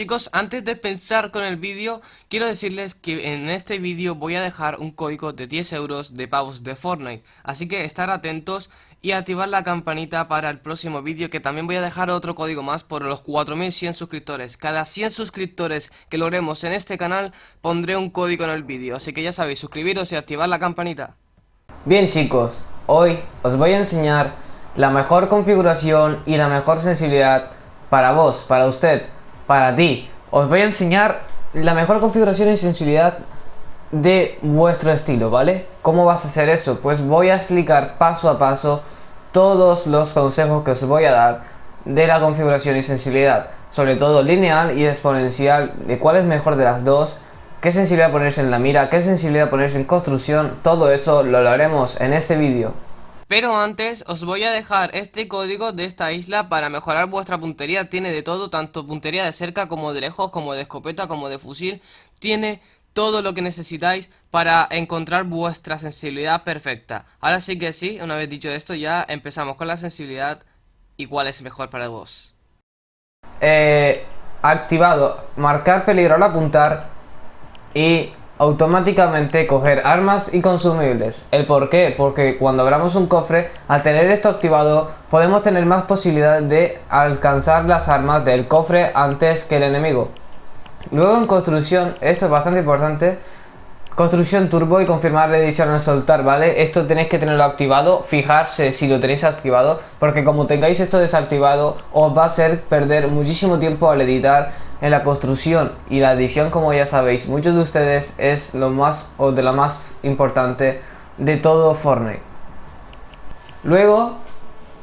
chicos, antes de pensar con el vídeo, quiero decirles que en este vídeo voy a dejar un código de 10 euros de pavos de Fortnite. Así que estar atentos y activar la campanita para el próximo vídeo, que también voy a dejar otro código más por los 4100 suscriptores. Cada 100 suscriptores que logremos en este canal, pondré un código en el vídeo. Así que ya sabéis, suscribiros y activar la campanita. Bien chicos, hoy os voy a enseñar la mejor configuración y la mejor sensibilidad para vos, para usted para ti. Os voy a enseñar la mejor configuración y sensibilidad de vuestro estilo, ¿vale? ¿Cómo vas a hacer eso? Pues voy a explicar paso a paso todos los consejos que os voy a dar de la configuración y sensibilidad, sobre todo lineal y exponencial, de cuál es mejor de las dos, qué sensibilidad ponerse en la mira, qué sensibilidad ponerse en construcción, todo eso lo haremos en este vídeo. Pero antes os voy a dejar este código de esta isla para mejorar vuestra puntería. Tiene de todo, tanto puntería de cerca como de lejos, como de escopeta, como de fusil. Tiene todo lo que necesitáis para encontrar vuestra sensibilidad perfecta. Ahora sí que sí, una vez dicho esto ya empezamos con la sensibilidad y cuál es mejor para vos. Eh, activado, marcar peligro al apuntar y automáticamente coger armas y consumibles. ¿El por qué? Porque cuando abramos un cofre, al tener esto activado, podemos tener más posibilidades de alcanzar las armas del cofre antes que el enemigo. Luego en construcción, esto es bastante importante, Construcción turbo y confirmar la edición al soltar, ¿vale? Esto tenéis que tenerlo activado, fijarse si lo tenéis activado, porque como tengáis esto desactivado, os va a hacer perder muchísimo tiempo al editar en la construcción y la edición, como ya sabéis, muchos de ustedes es lo más o de lo más importante de todo Fortnite. Luego,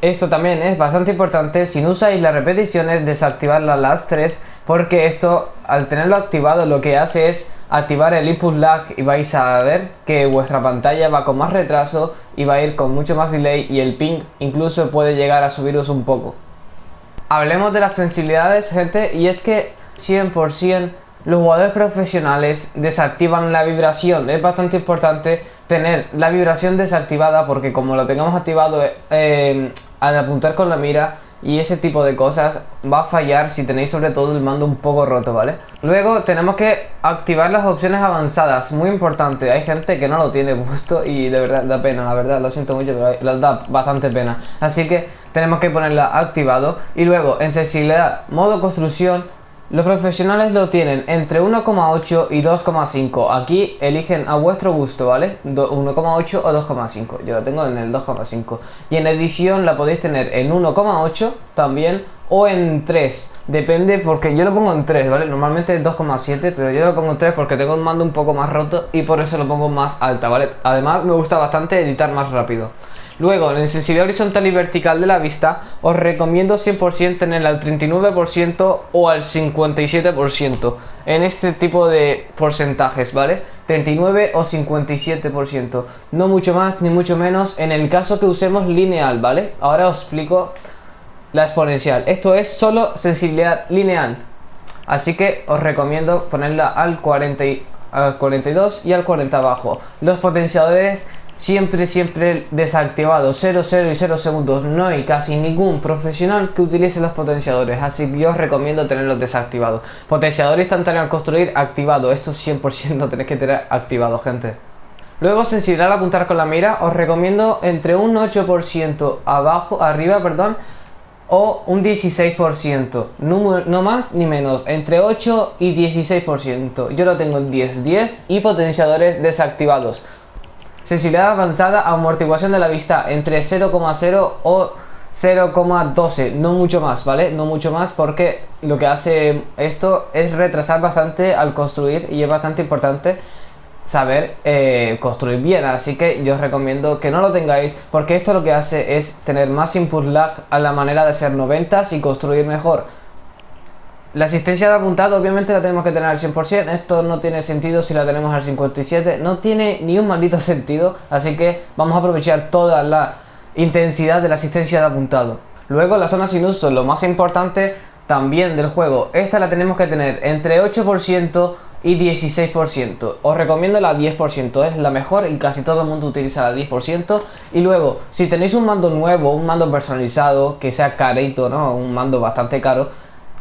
esto también es bastante importante, si no usáis las repeticiones, desactivarlas las tres, porque esto, al tenerlo activado, lo que hace es activar el input lag y vais a ver que vuestra pantalla va con más retraso y va a ir con mucho más delay y el ping incluso puede llegar a subiros un poco. Hablemos de las sensibilidades gente y es que 100% los jugadores profesionales desactivan la vibración. Es bastante importante tener la vibración desactivada porque como lo tengamos activado eh, al apuntar con la mira y ese tipo de cosas va a fallar si tenéis sobre todo el mando un poco roto, ¿vale? Luego tenemos que activar las opciones avanzadas, muy importante, hay gente que no lo tiene puesto y de verdad da pena, la verdad, lo siento mucho, pero da bastante pena. Así que tenemos que ponerla activado y luego en sensibilidad, modo construcción, los profesionales lo tienen entre 1,8 y 2,5. Aquí eligen a vuestro gusto, ¿vale? 1,8 o 2,5. Yo lo tengo en el 2,5. Y en edición la podéis tener en 1,8 también o en 3. Depende porque yo lo pongo en 3, ¿vale? Normalmente es 2,7, pero yo lo pongo en 3 porque tengo el mando un poco más roto y por eso lo pongo más alta, ¿vale? Además me gusta bastante editar más rápido. Luego, en sensibilidad horizontal y vertical de la vista, os recomiendo 100% tenerla al 39% o al 57% en este tipo de porcentajes, ¿vale? 39 o 57%, no mucho más ni mucho menos en el caso que usemos lineal, ¿vale? Ahora os explico la exponencial. Esto es solo sensibilidad lineal, así que os recomiendo ponerla al, 40 al 42 y al 40 abajo. Los potenciadores siempre, siempre desactivado, 0, 0 y 0 segundos. No hay casi ningún profesional que utilice los potenciadores, así que yo os recomiendo tenerlos desactivados. Potenciador instantáneo al construir, activado. Esto 100% lo tenéis que tener activado, gente. Luego, sensibilidad al apuntar con la mira, os recomiendo entre un 8% abajo, arriba, perdón, o un 16%, no, más ni menos, entre 8 y 16%. Yo lo tengo en 10, 10 y potenciadores desactivados. Sensibilidad avanzada, amortiguación de la vista entre 0,0 o 0,12, no mucho más, ¿vale? No mucho más porque lo que hace esto es retrasar bastante al construir y es bastante importante saber eh, construir bien. Así que yo os recomiendo que no lo tengáis porque esto lo que hace es tener más input lag a la manera de ser 90 y construir mejor. La asistencia de apuntado obviamente la tenemos que tener al 100%, esto no tiene sentido si la tenemos al 57, no tiene ni un maldito sentido, así que vamos a aprovechar toda la intensidad de la asistencia de apuntado. Luego la zona sin uso, lo más importante también del juego, esta la tenemos que tener entre 8% y 16%. Os recomiendo la 10%, es la mejor y casi todo el mundo utiliza la 10%. Y luego, si tenéis un mando nuevo, un mando personalizado, que sea carito, ¿no? Un mando bastante caro,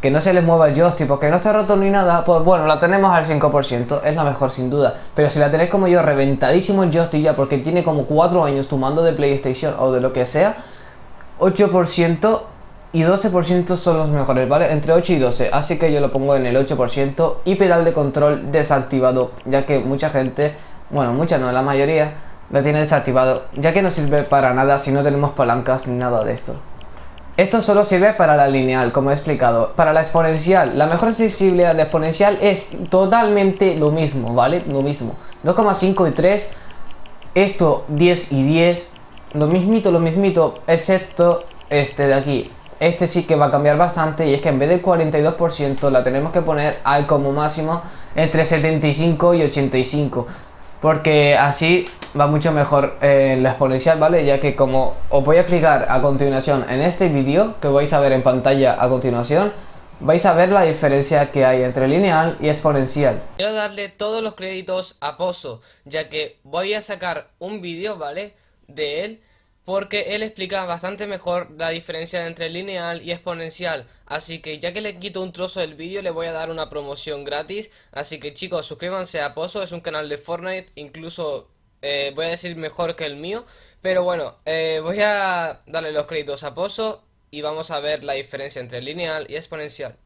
que no se les mueva el joystick porque no está roto ni nada, pues bueno, la tenemos al 5%, es la mejor sin duda. Pero si la tenéis como yo, reventadísimo el joystick ya porque tiene como 4 años tu mando de PlayStation o de lo que sea, 8% y 12% son los mejores, ¿vale? Entre 8 y 12, así que yo lo pongo en el 8% y pedal de control desactivado, ya que mucha gente, bueno, mucha no, la mayoría, la tiene desactivado, ya que no sirve para nada si no tenemos palancas ni nada de esto. Esto solo sirve para la lineal, como he explicado. Para la exponencial, la mejor sensibilidad de exponencial es totalmente lo mismo, ¿vale? Lo mismo. 2,5 y 3, esto 10 y 10, lo mismito, lo mismito, excepto este de aquí. Este sí que va a cambiar bastante y es que en vez del 42% la tenemos que poner al como máximo entre 75 y 85 porque así va mucho mejor en la exponencial, ¿vale? Ya que como os voy a explicar a continuación en este vídeo, que vais a ver en pantalla a continuación, vais a ver la diferencia que hay entre lineal y exponencial. Quiero darle todos los créditos a Pozo, ya que voy a sacar un vídeo, ¿vale? De él porque él explica bastante mejor la diferencia entre lineal y exponencial. Así que ya que le quito un trozo del vídeo le voy a dar una promoción gratis. Así que chicos, suscríbanse a Pozo, es un canal de Fortnite, incluso eh, voy a decir mejor que el mío. Pero bueno, eh, voy a darle los créditos a Pozo y vamos a ver la diferencia entre lineal y exponencial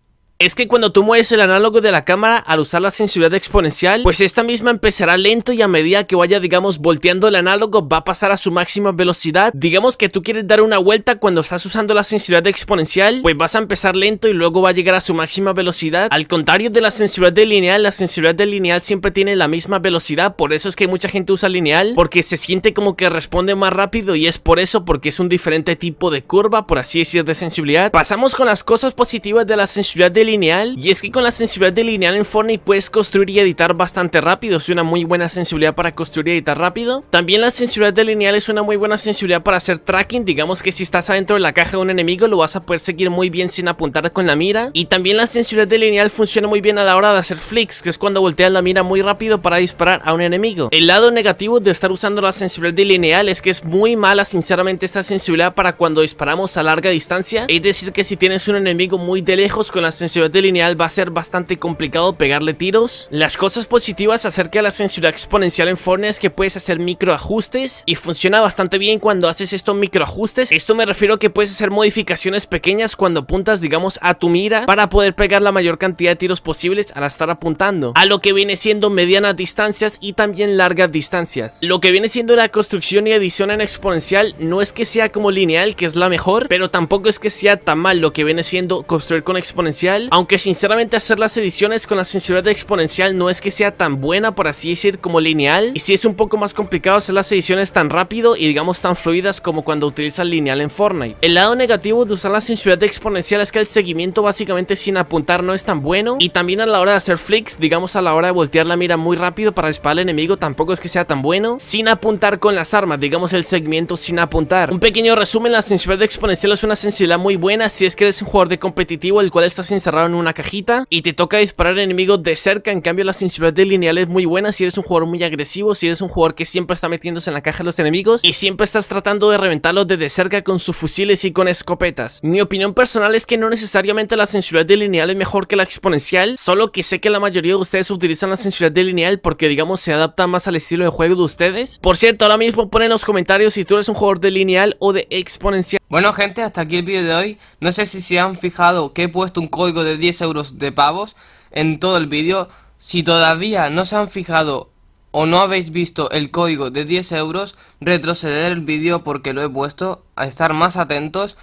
es que cuando tú mueves el análogo de la cámara al usar la sensibilidad exponencial, pues esta misma empezará lento y a medida que vaya, digamos, volteando el análogo va a pasar a su máxima velocidad. Digamos que tú quieres dar una vuelta cuando estás usando la sensibilidad exponencial, pues vas a empezar lento y luego va a llegar a su máxima velocidad. Al contrario de la sensibilidad de lineal, la sensibilidad de lineal siempre tiene la misma velocidad, por eso es que mucha gente usa lineal, porque se siente como que responde más rápido y es por eso, porque es un diferente tipo de curva, por así decir, de sensibilidad. Pasamos con las cosas positivas de la sensibilidad de lineal y es que con la sensibilidad de lineal en Fortnite puedes construir y editar bastante rápido, es una muy buena sensibilidad para construir y editar rápido. También la sensibilidad de lineal es una muy buena sensibilidad para hacer tracking, digamos que si estás adentro de la caja de un enemigo lo vas a poder seguir muy bien sin apuntar con la mira. Y también la sensibilidad de lineal funciona muy bien a la hora de hacer flicks, que es cuando volteas la mira muy rápido para disparar a un enemigo. El lado negativo de estar usando la sensibilidad de lineal es que es muy mala sinceramente esta sensibilidad para cuando disparamos a larga distancia, es decir que si tienes un enemigo muy de lejos con la sensibilidad de lineal va a ser bastante complicado pegarle tiros. Las cosas positivas acerca de la sensibilidad exponencial en Fortnite es que puedes hacer microajustes y funciona bastante bien cuando haces estos microajustes. Esto me refiero a que puedes hacer modificaciones pequeñas cuando apuntas digamos a tu mira para poder pegar la mayor cantidad de tiros posibles al estar apuntando. A lo que viene siendo medianas distancias y también largas distancias. Lo que viene siendo la construcción y edición en exponencial no es que sea como lineal que es la mejor, pero tampoco es que sea tan mal lo que viene siendo construir con exponencial aunque sinceramente hacer las ediciones con la sensibilidad exponencial no es que sea tan buena por así decir como lineal, y si es un poco más complicado hacer las ediciones tan rápido y digamos tan fluidas como cuando utilizas lineal en Fortnite. El lado negativo de usar la sensibilidad exponencial es que el seguimiento básicamente sin apuntar no es tan bueno, y también a la hora de hacer flicks, digamos a la hora de voltear la mira muy rápido para disparar al enemigo tampoco es que sea tan bueno, sin apuntar con las armas, digamos el seguimiento sin apuntar. Un pequeño resumen, la sensibilidad exponencial es una sensibilidad muy buena si es que eres un jugador de competitivo el cual estás encerrado en una cajita y te toca disparar enemigos de cerca, en cambio la sensibilidad de lineal es muy buena si eres un jugador muy agresivo, si eres un jugador que siempre está metiéndose en la caja de los enemigos y siempre estás tratando de reventarlos desde cerca con sus fusiles y con escopetas. Mi opinión personal es que no necesariamente la sensibilidad de lineal es mejor que la exponencial, solo que sé que la mayoría de ustedes utilizan la sensibilidad de lineal porque digamos se adapta más al estilo de juego de ustedes. Por cierto, ahora mismo pon en los comentarios si tú eres un jugador de lineal o de exponencial. Bueno gente, hasta aquí el vídeo de hoy. No sé si se han fijado que he puesto un código de 10 euros de pavos en todo el vídeo. Si todavía no se han fijado o no habéis visto el código de 10 euros, retroceder el vídeo porque lo he puesto, a estar más atentos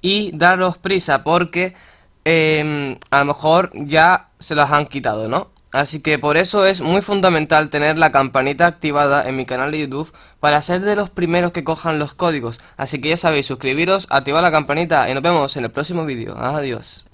y daros prisa porque em, a lo mejor ya se las han quitado, ¿no? Así que por eso es muy fundamental tener la campanita activada en mi canal de YouTube para ser de los primeros que cojan los códigos. Así que ya sabéis, suscribiros, activar la campanita y nos vemos en el próximo vídeo. Adiós.